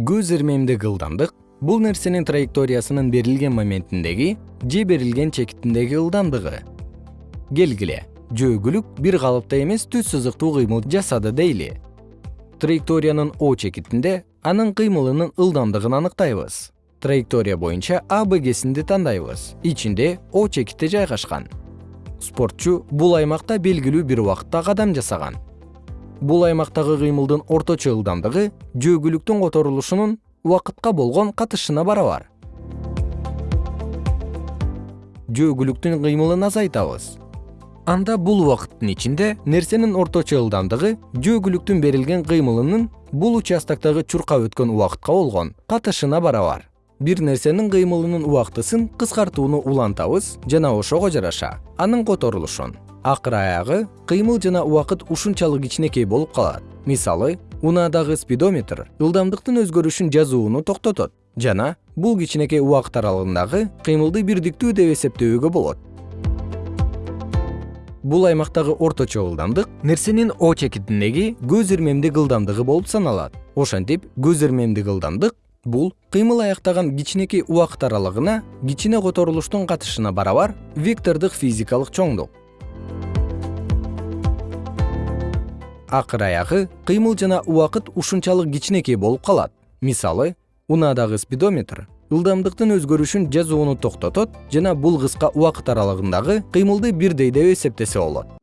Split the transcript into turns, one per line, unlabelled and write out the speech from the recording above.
көз ирмемдик ылдамдык бул нерсенин траекториясынын берилген моментиндеги же берилген чекитиндеги ылдамдыгы келгиле жөөгүлүк бир калыпта эмес түз сызыктуу кыймыл жасады дейли. Траекториянын о чекитинде анын кыймылынын ылдамдыгын аныктайбыз. Траектория боюнча а бгсинди тандайбыз. Ичинде о чекити жайгашкан. Спортчу бул аймакта белгилүү бир убакытта кадам жасаган бул аймактагы кыймылдын орточо ылдамдыгы жөөгүлүктүн которулушунун убакытка болгон катышына барабар. Жөөгүлүктүн кыймылын азайтабыз. Анда бул убакыттын ичинде нерсенин орточо ылдамдыгы жөөгүлүктүн берилген кыймылынын бул участоктогу чуркап өткөн убакытка болгон катышына барабар. Бир нерсенин кыймылынын убактысын кыскартууну улантабыз жана ошого жараша. Анын которулушун акыр аягы кыймыл жана убакыт ушунчалык кичинекей болуп калат. Мисалы унаадагы спидометр ылдамдыктын өзгөрүшүн жазууну токтотот жана бул кичинекей убакыт аралыгындагы кыймылды бирдиктүү деп эсептөөгө болот. Бул аймактагы орточо ылдамдык нерсенин о чекитиндеги көз ирмемдик ылдамдыгы болуп саналат. Ошентип көз ирмемдик ылдамдык бул кыймыл аяктаган кичинекей убакыт аралыгына кичине которулуштун катышына барабар вектордук физикалык чоңдук акыр аягы кыймыл жана убакыт ушунчалык кичинекей болуп калат. Мисалы унаадагы спидометр. Ылдамдыктын өзгөрүшүн жазууну токтотот жана бул кыска убакыт аралыгындагы кыймылды бирдей деп эсептесе болот